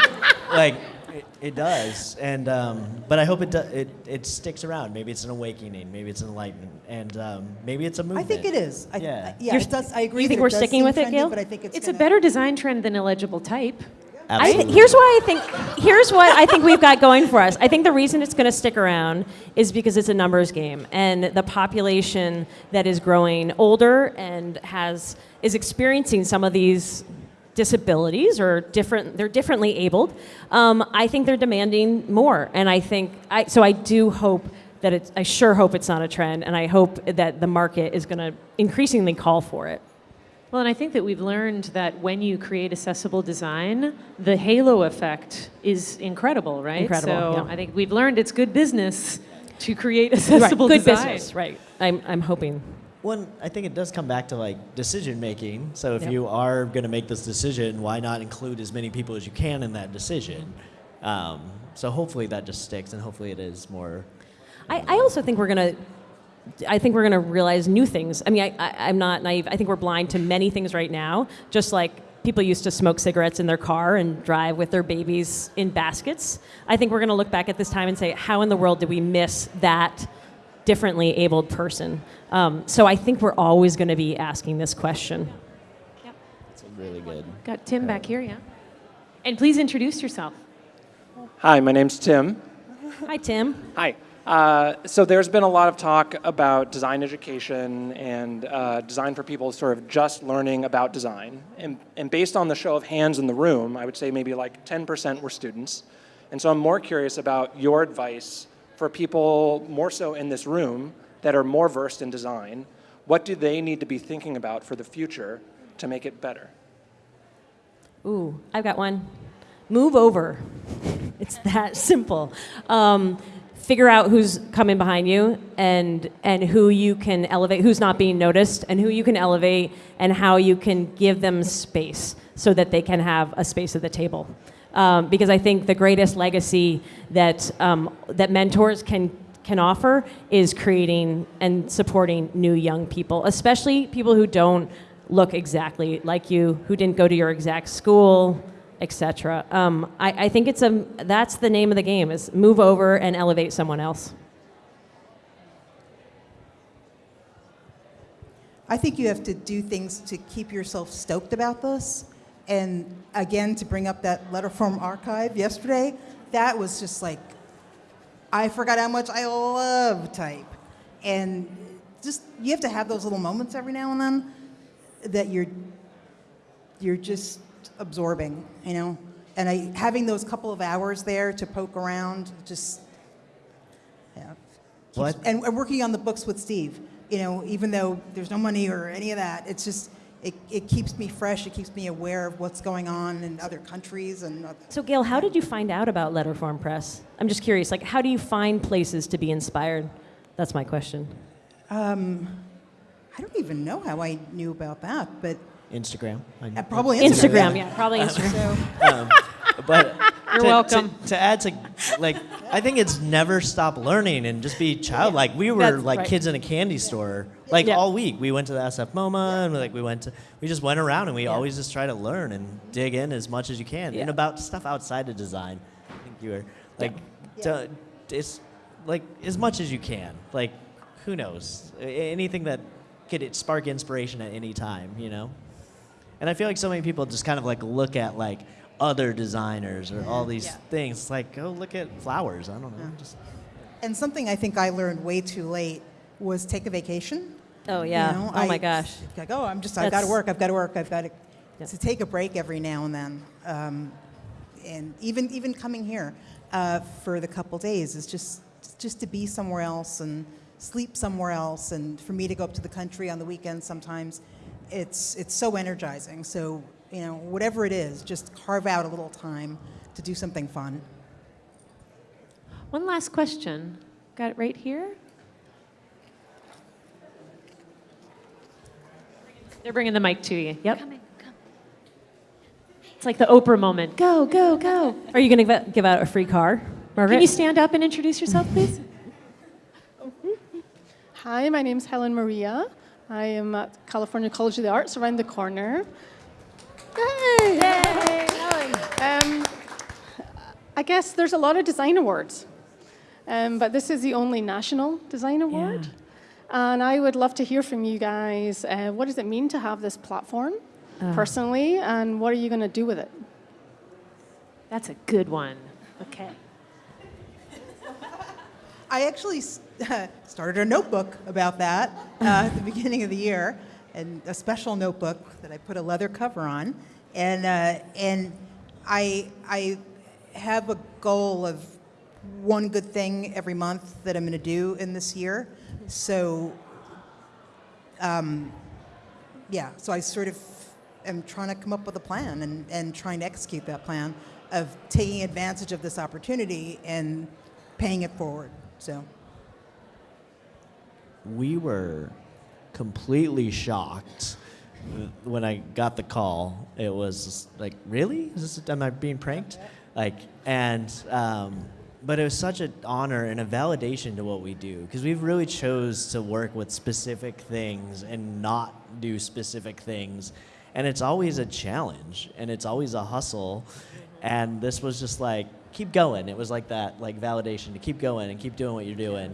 like It, it does, and um, but I hope it, do, it it sticks around. Maybe it's an awakening. Maybe it's an enlightenment, and um, maybe it's a movement. I think it is. I, Yeah. I- yeah, You're- it does, I agree you think we're sticking seem with it, Gail? But I think it's It's a gonna- better design trend than illegible type. I, Absolutely. here's why I think here's what I think we've got going for us. I think the reason it's going to stick around is because it's a numbers game, and the population that is growing older and has is experiencing some of these disabilities or different they're differently abled. Um, I think they're demanding more, and I think I so I do hope that it's I sure hope it's not a trend, and I hope that the market is going to increasingly call for it. Well, and I think that we've learned that when you create accessible design, the halo effect is incredible, right? Incredible, So yeah. I think we've learned it's good business to create accessible right, good design. business, right? I'm I'm hoping. One, I think it does come back to like decision making. So if Yep. you are going to make this decision, why not include as many people as you can in that decision? Um, so hopefully that just sticks, and hopefully it is more. I, I also think we're gonna. I think we're gonna realize new things. I mean, I, I, I'm not naive. I think we're blind to many things right now. Just like people used to smoke cigarettes in their car and drive with their babies in baskets. I think we're gonna look back at this time and say, how in the world did we miss that differently abled person? Um, so I think we're always gonna be asking this question. It's really good. Got Tim back here, yeah. And please introduce yourself. Hi, my name's Tim. Hi, Tim. Hi. Uh, so there's been a lot of talk about design education and uh, design for people sort of just learning about design. And, and based on the show of hands in the room, I would say maybe like 10% were students. And so I'm more curious about your advice for people more so in this room that are more versed in design. What do they need to be thinking about for the future to make it better? Ooh, I've got one. Move over. It's that simple. Um, figure out who's coming behind you and and who you can elevate, who's not being noticed, and who you can elevate, and how you can give them space so that they can have a space at the table. Um, because I think the greatest legacy that um, that mentors can can offer is creating and supporting new young people, especially people who don't look exactly like you, who didn't go to your exact school, etc. Um, I, I think it's a that's the name of the game is move over and elevate someone else. I think you have to do things to keep yourself stoked about this. And again, to bring up that Letterform Archive yesterday, that was just like, I forgot how much I love type. And just, you have to have those little moments every now and then that you're, you're just absorbing, you know? And I, having those couple of hours there to poke around, just, yeah. Keeps- and, and working on the books with Steve, you know, even though there's no money or any of that, it's just, it, it keeps me fresh. It keeps me aware of what's going on in other countries and other, So, Gail, how did you find out about Letterform Press? I'm just curious. Like, how do you find places to be inspired? That's my question. um, I don't even know how I knew about that, but Instagram. I- uh, probably Instagram, Instagram. yeah, probably Instagram. So, um, but You're to, welcome. To, to add to, like, I think it's never stop learning and just be childlike. We were That's like right. kids in a candy store, like Yeah. all week. We went to the SF MoMA and like we went to, we just went around and we always just try to learn and dig in as much as you can Yeah. and about stuff outside of design. I think you were like, to- it's like as much as you can. Like, who knows? Anything that could spark inspiration at any time, you know. And I feel like so many people just kind of like look at like other designers or all these things. It's like, go look at flowers. I don't know. Just and something I think I learned way too late was take a vacation. Oh You yeah. know, oh my gosh. Like, oh, I'm just, I've got to work, I've got to work, I've got to, Yeah. to take a break every now and then. Um, and even, even coming here uh, for the couple days is just, just to be somewhere else and sleep somewhere else. And for me to go up to the country on the weekends sometimes, it's, it's so energizing. So, you know, whatever it is, just carve out a little time to do something fun. One last question. Got it right here? They're bringing the mic to you. Yep. It's like the Oprah moment. Go, go, go. Are you going to give out a free car, Margaret? Can you stand up and introduce yourself, please? Hi, my name is Helen Maria. I am at California College of the Arts around the corner. Yay! Um, I I guess there's a lot of design awards, um, but this is the only national design award. And I would love to hear from you guys. Uh, what does it mean to have this platform personally, and what are you going to do with it? That's a good one. Okay. I actually s- started a notebook about that uh, at the beginning of the year, and a special notebook that I put a leather cover on, and uh, and I I have a goal of one good thing every month that I'm going to do in this year. So, um, yeah, so I sort of am trying to come up with a plan and, and trying to execute that plan of taking advantage of this opportunity and paying it forward. So. we were completely shocked when I got the call. It was like, really? Is this, am I being pranked? Like, and, um, but it was such an honor and a validation to what we do because we've really chose to work with specific things and not do specific things. And it's always a challenge and it's always a hustle. And this was just like, keep going. It was like that, like validation to keep going and keep doing what you're doing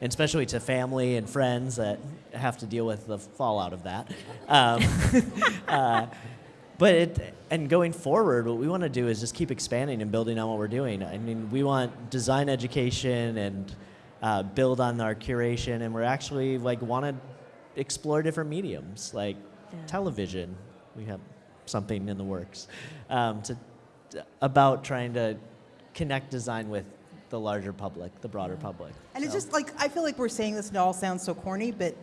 and especially to family and friends that have to deal with the fallout of that. Um, uh, but it, and going forward, what we want to do is just keep expanding and building on what we're doing. I mean, we want design education and uh, build on our curation, and we're actually like want to explore different mediums like television. We have something in the works um, to about trying to connect design with the larger public, the broader public. And it's just like I feel like we're saying this and it all sounds so corny, but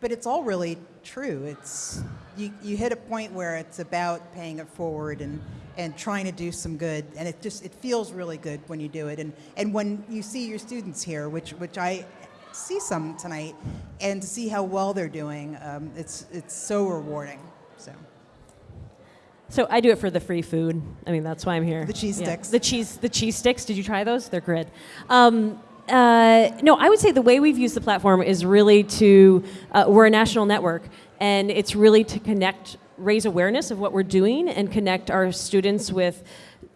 but it's all really true. It's you, you hit a point where it's about paying it forward and and trying to do some good and it just it feels really good when you do it and and when you see your students here which which I see some tonight and to see how well they're doing um, it's it's so rewarding so I do it for the free food. I mean, that's why I'm here. The cheese Yeah. sticks. The cheese, the cheese sticks. Did you try those? They're good. Um, uh, no, I would say the way we've used the platform is really to. Uh, we're a national network, and it's really to connect, raise awareness of what we're doing, and connect our students with.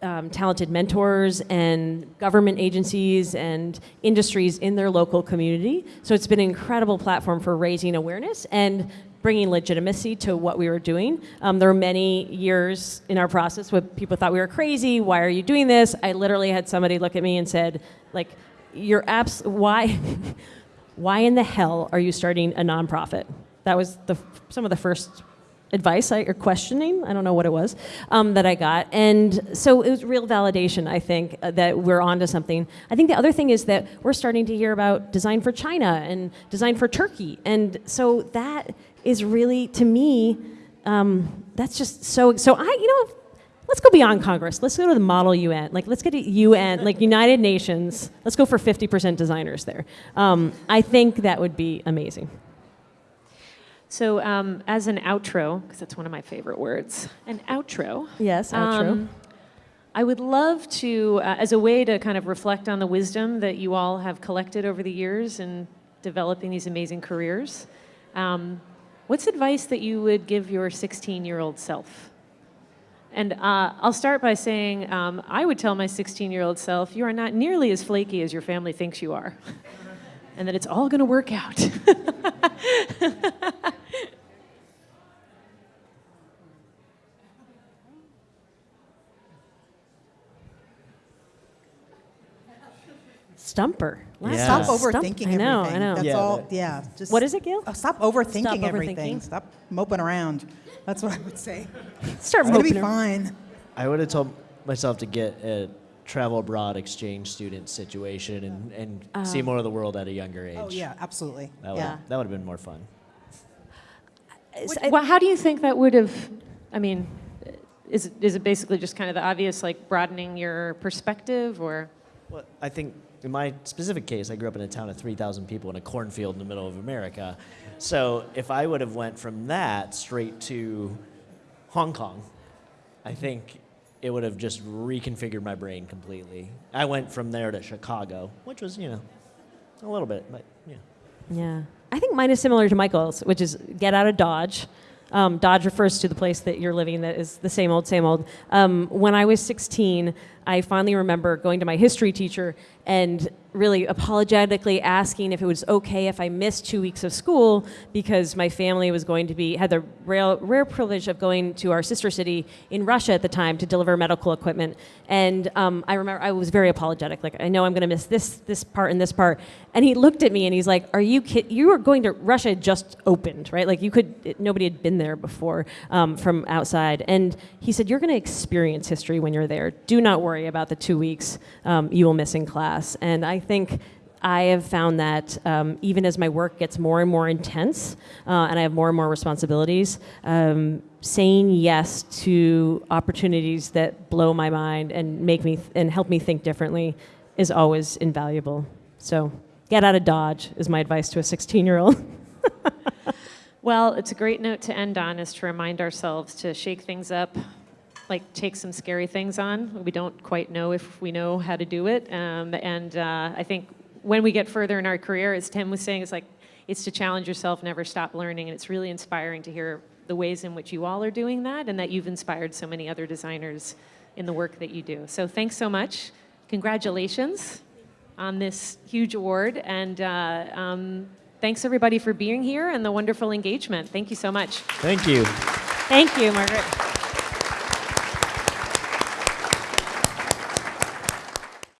Um, talented mentors and government agencies and industries in their local community. So it's been an incredible platform for raising awareness and bringing legitimacy to what we were doing. Um, there were many years in our process where people thought we were crazy. Why are you doing this? I literally had somebody look at me and said, like, you're abs- why, why in the hell are you starting a nonprofit? That was the, some of the first advice I, or questioning, I don't know what it was, um, that I got. And so it was real validation, I think, uh, that we're onto something. I think the other thing is that we're starting to hear about design for China and design for Turkey. And so that is really, to me, um, that's just so, so I, you know, let's go beyond Congress. Let's go to the model UN. Like, let's get to UN, like United Nations. Let's go for 50% designers there. Um, I think that would be amazing. So, um, as an outro, because that's one of my favorite words, an outro. Yes, outro. um, I would love to, uh, as a way to kind of reflect on the wisdom that you all have collected over the years in developing these amazing careers. Um, what's advice that you would give your 16 year old self? And uh, I'll start by saying um, I would tell my 16 year old self, you are not nearly as flaky as your family thinks you are, and that it's all going to work out. Stumper. Last Yeah. stop Stump- overthinking I know, everything I know. that's Yeah, all that- yeah just What is it, Gail? Oh, stop overthinking Stop everything overthinking. stop moping around that's what I would say Start it's gonna be around. fine I would have told myself to get a travel abroad exchange student situation and, and uh-huh. see more of the world at a younger age. oh yeah absolutely That would, Yeah. that would have been more fun. Uh, well, how do you think that would have? I mean, is it, is it basically just kind of the obvious, like broadening your perspective, or? Well, I think in my specific case, I grew up in a town of 3,000 people in a cornfield in the middle of America. So if I would have went from that straight to Hong Kong, I think it would have just reconfigured my brain completely. I went from there to Chicago, which was, you know, a little bit, but yeah. Yeah. I think mine is similar to Michael's, which is get out of Dodge, Um, Dodge refers to the place that you're living that is the same old, same old. Um, when I was 16, I finally remember going to my history teacher and really apologetically asking if it was okay if I missed two weeks of school because my family was going to be had the rare, rare privilege of going to our sister city in Russia at the time to deliver medical equipment. And um, I remember I was very apologetic, like I know I'm going to miss this this part and this part. And he looked at me and he's like, "Are you kidding? You were going to Russia just opened, right? Like you could it, nobody had been there before um, from outside." And he said, "You're going to experience history when you're there. Do not worry about the two weeks um, you will miss in class." And I think I have found that um, even as my work gets more and more intense uh, and I have more and more responsibilities, um, saying yes to opportunities that blow my mind and make me and help me think differently is always invaluable. So get out of Dodge is my advice to a 16 year old. Well, it's a great note to end on is to remind ourselves to shake things up, like take some scary things on. We don't quite know if we know how to do it. Um, and uh, I think when we get further in our career, as Tim was saying, it's like it's to challenge yourself, never stop learning. And it's really inspiring to hear the ways in which you all are doing that and that you've inspired so many other designers in the work that you do. So thanks so much. Congratulations on this huge award. And uh, um, thanks everybody for being here and the wonderful engagement. Thank you so much. Thank you. Thank you, Margaret.